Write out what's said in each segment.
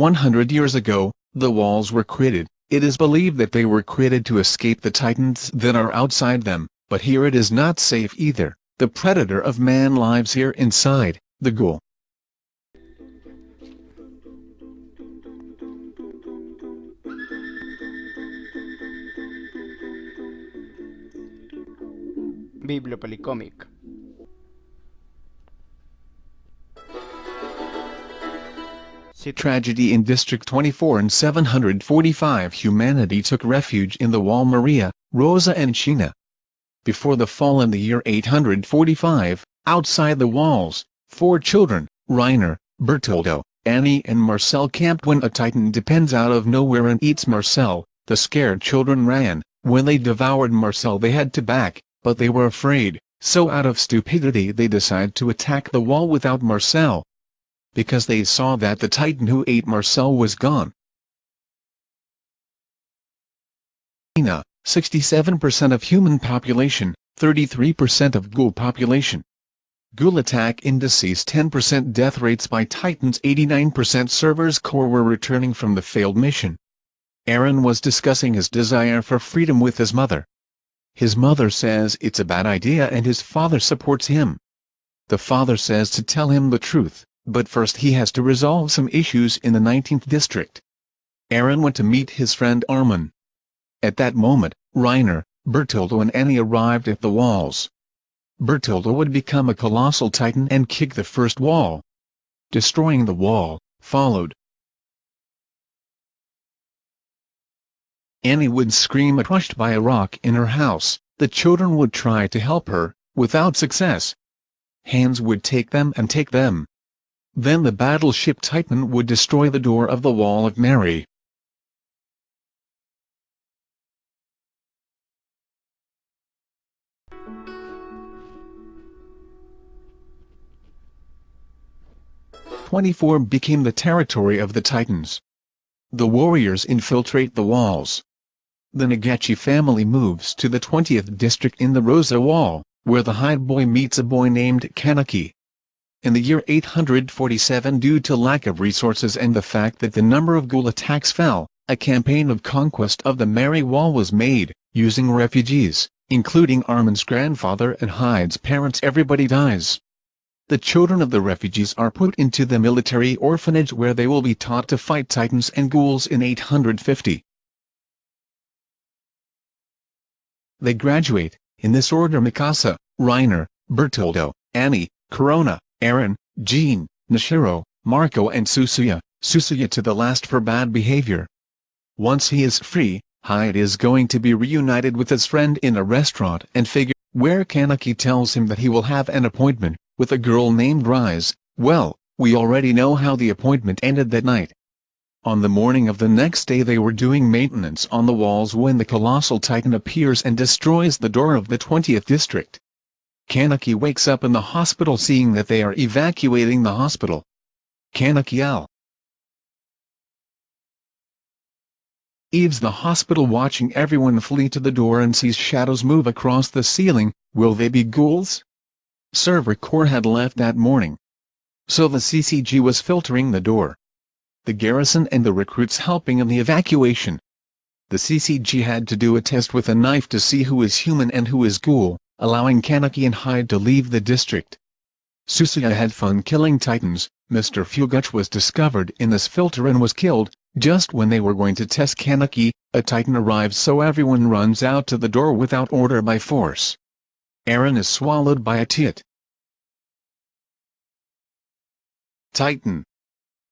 100 years ago, the walls were created. It is believed that they were created to escape the titans that are outside them, but here it is not safe either. The predator of man lives here inside, the ghoul. Bibliopolicómic. Tragedy in District 24 and 745 Humanity took refuge in the wall Maria, Rosa and Sheena. Before the fall in the year 845, outside the walls, four children, Reiner, Bertoldo, Annie and Marcel camped when a titan depends out of nowhere and eats Marcel. The scared children ran. When they devoured Marcel they had to back, but they were afraid, so out of stupidity they decide to attack the wall without Marcel. Because they saw that the titan who ate Marcel was gone. 67% of human population, 33% of ghoul population. Ghoul attack indices 10% death rates by Titans 89% Survey Corps were returning from the failed mission. Aaron was discussing his desire for freedom with his mother. His mother says it's a bad idea and his father supports him. The father says to tell him the truth, but first he has to resolve some issues in the 19th district. Aaron went to meet his friend Armin. At that moment, Reiner, Bertoldo and Annie arrived at the walls. Bertoldo would become a colossal titan and kick the first wall. Destroying the wall, followed. Annie would scream crushed by a rock in her house, the children would try to help her, without success. Hands would take them and take them. Then the battleship Titan would destroy the door of the Wall of Mary. Twenty-four became the territory of the Titans. The warriors infiltrate the walls. The Nagachi family moves to the 20th district in the Rosa Wall, where the Hyde boy meets a boy named Kaneki. In the year 847 due to lack of resources and the fact that the number of ghoul attacks fell, a campaign of conquest of the Mary Wall was made, using refugees, including Armin's grandfather and Hyde's parents everybody dies. The children of the refugees are put into the military orphanage where they will be taught to fight titans and ghouls in 850. They graduate, in this order Mikasa, Reiner, Bertoldo, Annie, Corona, Aaron, Jean, Nishiro, Marco and Suzuya, Suzuya to the last for bad behavior. Once he is free, Hyde is going to be reunited with his friend in a restaurant and figure, where Kaneki tells him that he will have an appointment, with a girl named Rize. Well, we already know how the appointment ended that night. On the morning of the next day they were doing maintenance on the walls when the colossal titan appears and destroys the door of the 20th district. Kaneki wakes up in the hospital seeing that they are evacuating the hospital. Kaneki L. Eves the hospital watching everyone flee to the door and sees shadows move across the ceiling, will they be ghouls? Survey Corps had left that morning. So the CCG was filtering the door. The garrison and the recruits helping in the evacuation. The CCG had to do a test with a knife to see who is human and who is ghoul, allowing Kaneki and Hyde to leave the district. Suzuya had fun killing titans, Mr. Fuguch was discovered in this filter and was killed, just when they were going to test Kaneki, a titan arrives so everyone runs out to the door without order by force. Aaron is swallowed by a tit. Titan.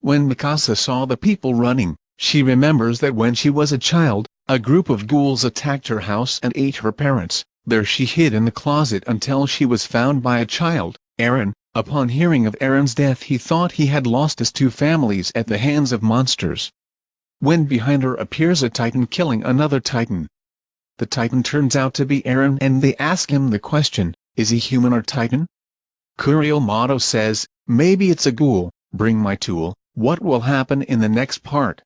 When Mikasa saw the people running, she remembers that when she was a child, a group of ghouls attacked her house and ate her parents. There she hid in the closet until she was found by a child, Aaron. Upon hearing of Aaron's death he thought he had lost his two families at the hands of monsters. When behind her appears a titan killing another titan, the Titan turns out to be Aaron and they ask him the question, is he human or Titan? Kuriomoto says, maybe it's a ghoul, bring my tool, what will happen in the next part?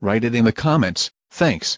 Write it in the comments, thanks.